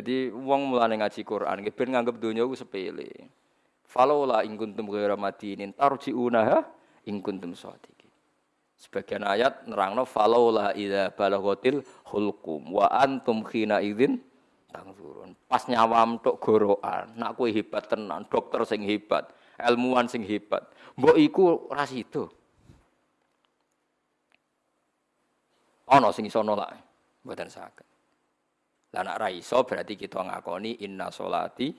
Jadi wong mulane ngaji Quran ben nganggep donya ku sepele. Falola in kuntum ghaira madinin tarji'unaha in kuntum shadiqin. Sebagian ayat nerangno falola idza balaghatil hulqum wa antum khina idzin tangzurun. Pas nyawam tok gorokan, nak kowe hebat tenan, dokter sing hebat, ilmuwan sing hebat. Mbok iku ora sida. Ana sing iso nolak, mboten saged. Lah nak ra iso berarti kita ngakoni inna sholati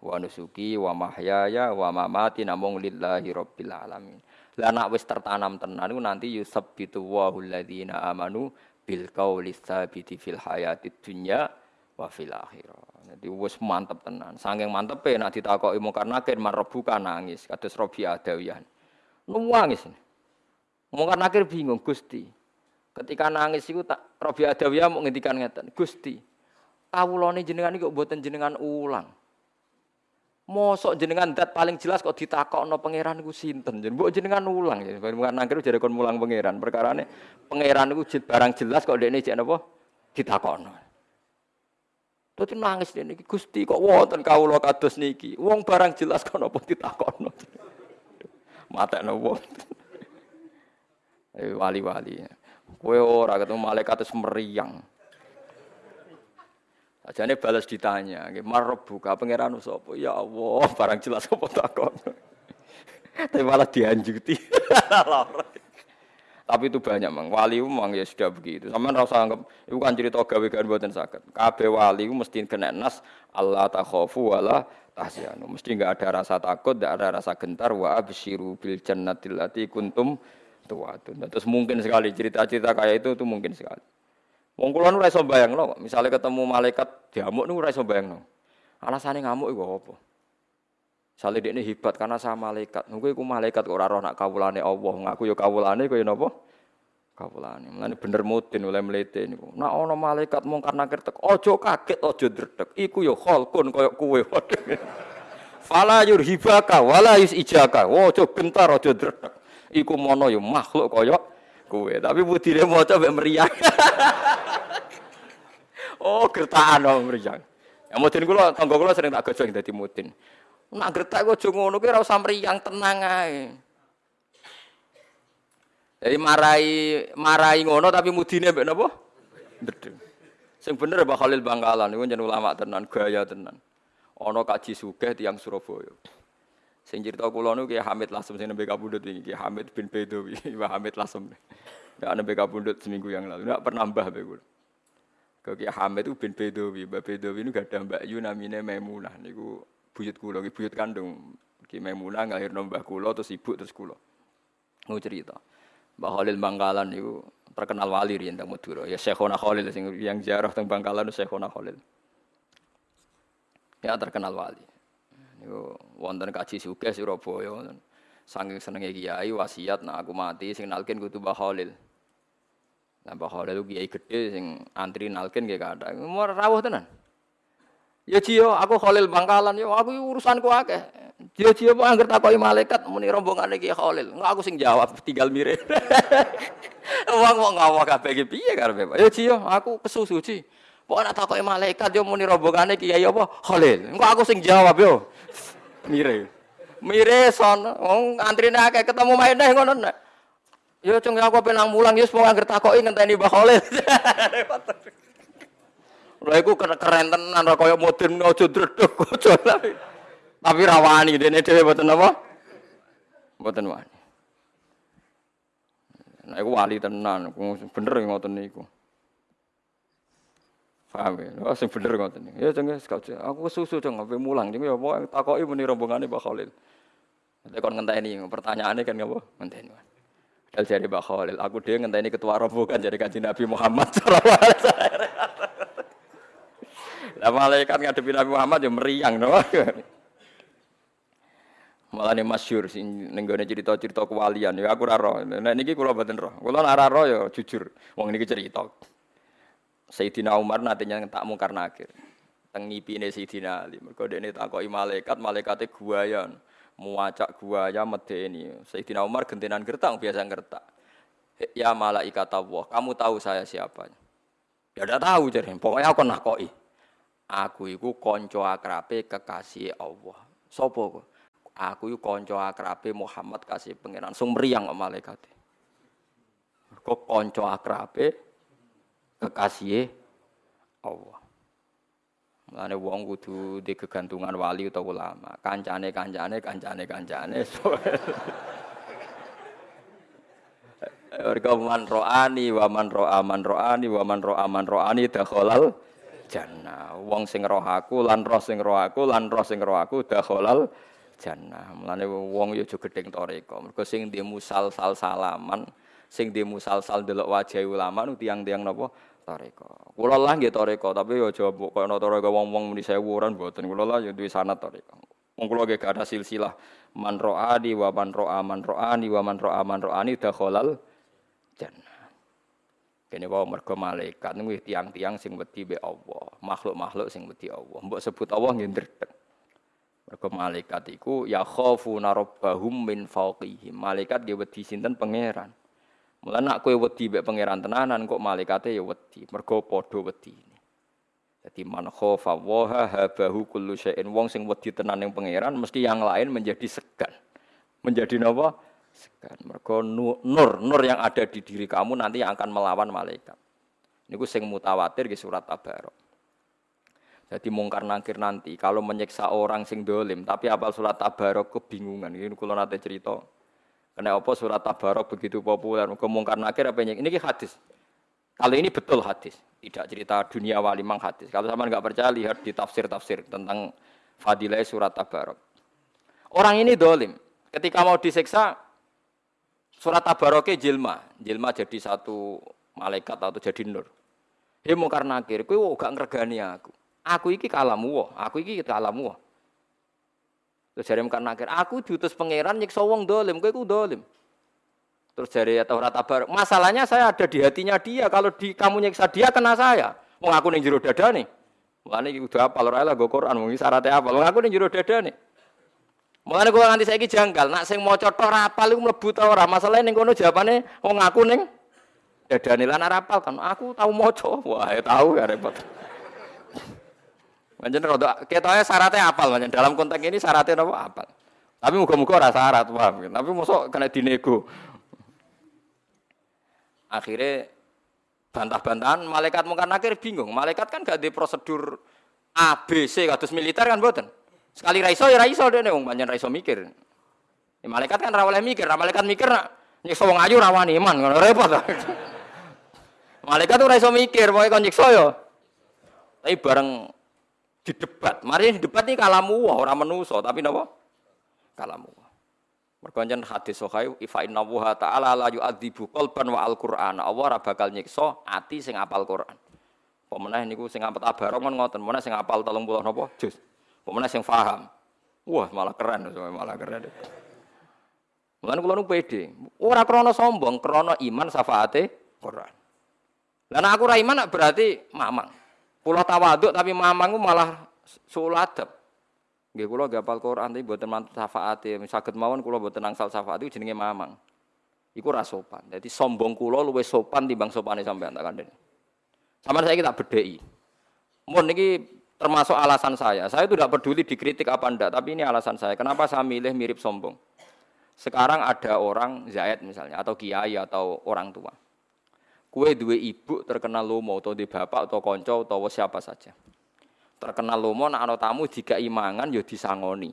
wa nusuki wa mahyaya wa mamati namung lillahi rabbil alamin. Lah nak wis tertanam tenan nanti yusabbitu wa alladziina amanu bil qauli tsabiti fil hayatid dunya wa fil akhirah. Jadi wis mantep tenan. Saking mantepe nak ditakoki mungkar nakir marebuka nangis kados Robi Adawiyah. Nangis. Mungkar nakir bingung Gusti. Ketika nangis itu tak Robi Adawiyah mau ngendikan ngeten, Gusti, kawulane jenengan kok mboten jenengan ulang. Mosok jenengan dat paling jelas kok ditakokno pangeran iku sinten? Mbok jenengan ulang ya. Bukan nangkir jare kon mulang pangeran. Perkarane pangeran iku barang jelas kok dekne jek napa ditakokno. Dadi nangis dene iki Gusti kok wonten kawula kados niki. Wong barang jelas kok napa ditakokno. Matekno wong. Eh wali-wali. Kowe ora ketemu malaikat terus meriang. Ajane balas ditanya, nggih buka pangeran sapa? Ya Allah, barang jelas apa takon. Tapi malah dianjuti. Tapi itu banyak mang. Wali mang ya sudah begitu. Sama rasa anggap itu kan cerita gawe kan buatan sakit. Kabeh wali mesti kena nas Allah takhafu wala tahsyanu. Mesti enggak ada rasa takut, enggak ada rasa gentar wa absyiru bil jannatil kuntum tuwatun. Terus mungkin sekali cerita-cerita kayak itu itu mungkin sekali. Wong kula ora iso bayangno, misale ketemu malaikat diamuk niku ora iso bayangno. Alasane ngamuk iku apa? Sale dekne hebat karena sama malaikat. Niku iku malaikat kok ora roh nak kawulane Allah, ngaku ya kawulane kaya napa? Kawulane. Mulane bener mudin oleh mlete niku. Nak ana malaikat mungkar nakir tek, aja kaget, aja dredeg. Iku ya khalqun kaya kowe. Fala yurhibaka wala yusijaka. Aja gentar, aja dredeg. Iku mono ya makhluk kaya kowe. Tapi budine maca mek meriang. oh, gertakan oh meriang. Ya mudin kula tangga kula sering tak gojong dadi mudin. Nak gertak kok aja ngono kuwi ora usah tenang ae. Jadi marai marai ngono tapi mudine mbek napa? Ndedeng. Sing bener Mbak Khalil Bangkalan niku jeneng ulama tenan, gaya tenan. Ana kaji sugih tiyang Surabaya. Sing cerita kula niku Ki Hamid Lasem sing nembe kabundut iki, Ki Hamid bin Bedowi, Mbah Hamid Lasem. Ya nembe kabundut seminggu yang lalu, enggak pernah mbah be kula. Ki Hamid itu bin Bedowi, Mbah Bedowi niku gadah Mbak Yu namine Maimunah niku buyut kula, buyut kandung. Ki Maimunah ngalirno mbah kula terus ibu terus kula. Mau cerita. Mbah Khalil Bangkalan niku terkenal wali riyen teng Madura. Ya Syekhona Khalil sing yang ziarah teng Bangkalan Syekhona Khalil. Ya terkenal wali. Niku wonten kaji Surabaya wonten. Saking senenge kiai wasiat nak aku mati sing nalkin kudu Mbah Khalil. Mbah Khalil ku kiai gedhe sing antri nalkin nggih kathah. Mau rawuh tenan. Ya Cio, aku Khalil Bangkalan yo aku urusanku akeh. Cio Cio kok angger takoki malaikat muni rombongane Ki Khalil. Enggak aku sing jawab tinggal mire. Wong wong ngawak kabeh iki piye karepe Pak? Ya Cio, aku kesusu Ci. Pokoknya nak takoki malaikat yo muni rombongane Kiai apa? Khalil. Engko aku sing jawab yo. Mire. Mire son wong antrine akeh ketemu maeneh ngono nek. Yo cung aku penang mulang yo semua anggere takoki ngenteni Mbah Khalil. Lha iku keren tenan ra kaya modern aja dredeg aja. Tapi rawani dene dhewe mboten apa? Mboten wani. Nah, iku wali tenan, bener ngoten niku. Paham ya? Oh, sing bener ngoten niku. Ya jenenge sekali. Aku kesusu jeng ape mulang jeng ya pokoke takoki muni rombongane Mbak Khalil. Nanti kon ngenteni pertanyaannya kan ngapa? Ngenteni. Dal jari Mbak Khalil, aku dhewe ngenteni ketua rombongan jadi kanjeng Nabi Muhammad. Lah malaikat ngadepi Nabi Muhammad ya meriang no. Malah ini masyur sing nenggone cerita-cerita kewalian ya aku ora roh. Nek niki kula mboten roh. Kula ora roh ya jujur. Wong niki cerita. Sayyidina Umar nantinya tak mungkar nakir. Teng ngipine Sayyidina Ali. Mergo dekne takoki malaikat, malaikate guayan. Muacak guaya medeni. Sayyidina Umar gentenan gertak biasa gertak. Ya malaikat Allah, kamu tahu saya siapa? Ya udah tahu jadi. Pokoknya aku nakoki. Aku iku kanca akrabe kekasih Allah. Sopo kok? Aku iku kanca akrabe Muhammad kasih pangeran. Sung mriyang malaikat. Kok kanca akrabe kekasih Allah. Mulane wong kudu di kegantungan wali atau ulama. Kancane kancane kancane kancane. Mereka man ro'ani wa man ro'a man ro'ani wa man ro'a man ro'ani dakhalal jannah. Wong sing roh aku lan roh sing roh aku lan roh sing roh aku dakhalal jannah. Mulane wong yo aja gedeng toreko. Mergo sing di musal sal salaman, sing di musal sal delok wajah ulama nu tiang-tiang napa toreko. Kula lah nggih toreko, tapi yo aja kok ana toreko wong-wong muni sewuran mboten. Kula lah yo duwe sanad toreko. Wong nggih gak ada silsilah man ro'ani wa man ro'a man ro'ani wa man ro'a man ro'ani dakhalal jannah. Kene wae mergo malaikat niku tiang-tiang sing wedi be Allah, makhluk-makhluk sing wedi Allah. Mbok sebut Allah nggih ndredeg. Mergo malaikat iku ya khafuna rabbahum min fawqihim. Malaikat dia wedi sinten pangeran. Mula nak kowe wedi mek pangeran tenanan kok malaikate ya wedi. Mergo padha wedi. Jadi man khafa wa habahu kullu syai'in. Wong sing wedi tenan ning pangeran mesti yang lain menjadi segan. Menjadi napa? segan. Mergo nur, nur yang ada di diri kamu nanti yang akan melawan malaikat. Niku sing mutawatir di surat Tabarok. Jadi mungkar nangkir nanti kalau menyiksa orang sing dolim, tapi apal surat Tabarok kebingungan. Ini kalau nanti cerita. Karena apa surat Tabarok begitu populer? Mergo mungkar nakir apa ini? Ini hadis. Kalau ini betul hadis, tidak cerita dunia wali mang hadis. Kalau sama nggak percaya lihat di tafsir-tafsir tentang fadilah surat Tabarok. Orang ini dolim, ketika mau disiksa Surat Tabaroke jilma, jilma jadi satu malaikat atau jadi nur. He mungkar nakir, kowe gak ngregani aku. Aku iki kalamu wa, aku iki kalamu wa. Terus mungkar nakir, aku diutus pangeran nyiksa wong dolim, kowe ku dolim. Terus jare ya Taurat Tabarok, masalahnya saya ada di hatinya dia, kalau di kamu nyiksa dia kena saya. Wong aku ning jero dadane. Mulane iki kudu apal ora lah go Quran, wong syaratnya apa? Wong aku ning jero dadane. Mulane kula nganti saiki janggal, nak sing maca tok rapal iku mlebu ta ora? Masalahe ning kono jawabane wong aku ning dadane lan rapal kan. Aku tau maca. Wah, ya tau ya repot. Pancen rada ketoke syaratnya apal pancen dalam konteks ini syaratnya napa apal. Tapi muga-muga ora syarat, paham. Tapi mosok kena dinego. Akhirnya bantah-bantahan malaikat mungkin akhir bingung. Malaikat kan gak di prosedur A, B, C, kados militer kan buatan. Sekali raiso ya raiso deh nih, banyak raiso mikir. Ya, malaikat kan rawaleh mikir, malaikat mikir nak nyiksa wong ayu rawani iman, repot. malaikat tuh raiso mikir, pokoknya kon nyiksa yo. Tapi bareng di debat, mari debat nih kalamu wah orang menuso, tapi napa? Kalamu. Merkonjen hadis sokai ifa inna wuha ta'ala la yu'adzibu qalban wa al-Qur'an. Allah ora bakal nyiksa ati sing apal Quran. Pemenah niku sing apal tabarok kan ngoten, meneh sing apal 30 napa? Juz. Pemenang yang paham. Wah, malah keren, malah keren. Mulane kula nu pede. Ora krana sombong, krana iman syafaate Quran. Lah aku ora iman berarti mamang. Kula tawaduk tapi mamang malah suladab. Nggih kula gapal Quran tapi mboten mantep syafaate. Saged mawon kula mboten angsal syafaat itu jenenge mamang. Iku ora sopan. Jadi sombong kula luwih sopan timbang sopane sampean tak kandhani. Sampeyan saya tak bedheki. Mun niki termasuk alasan saya. Saya itu tidak peduli dikritik apa enggak, tapi ini alasan saya. Kenapa saya milih mirip sombong? Sekarang ada orang Zaid misalnya, atau kiai atau orang tua. Kue dua ibu terkenal lomo atau di bapak atau konco atau siapa saja. Terkenal lomo, nak ano tamu jika imangan yo ya disangoni.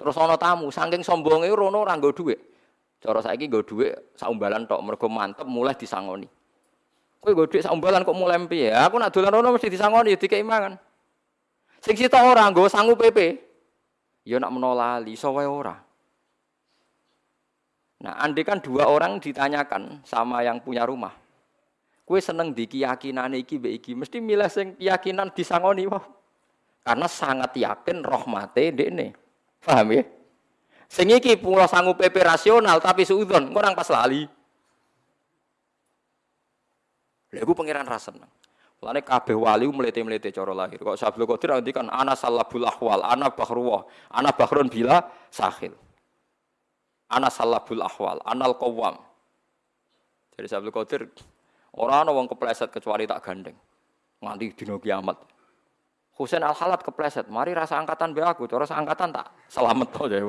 Terus ono tamu, saking sombongnya rono orang gue duit. Cara saya gue duit, saumbalan tok mergo mantep mulai disangoni. Kowe nggo dhuwit sak kok mulai piye? Aku nak dolan rono mesti disangoni dikei mangan. Sing sita ora nggo sangu PP. Ya nak menolali iso wae ora. Nah, andai kan dua orang ditanyakan sama yang punya rumah. Kue seneng di keyakinan iki be iki, mesti milih sing keyakinan disangoni wah. Karena sangat yakin rahmate dekne. Paham ya? Sing iki pulau sanggup PP rasional tapi suudon, orang pas lali. Lha iku pangeran ra seneng. Mulane kabeh wali mlete-mlete cara lahir. Kok Sabul Qadir ngendikan ana salabul ahwal, ana bahruwa, ana bahrun bila sahil. Ana salabul ahwal, anal qawam. Jadi Sabul Qadir ora ana kepleset kecuali tak gandeng. nganti dina kiamat. Husain al Halat kepleset, mari rasa angkatan be aku, cara angkatan tak selamat to ya.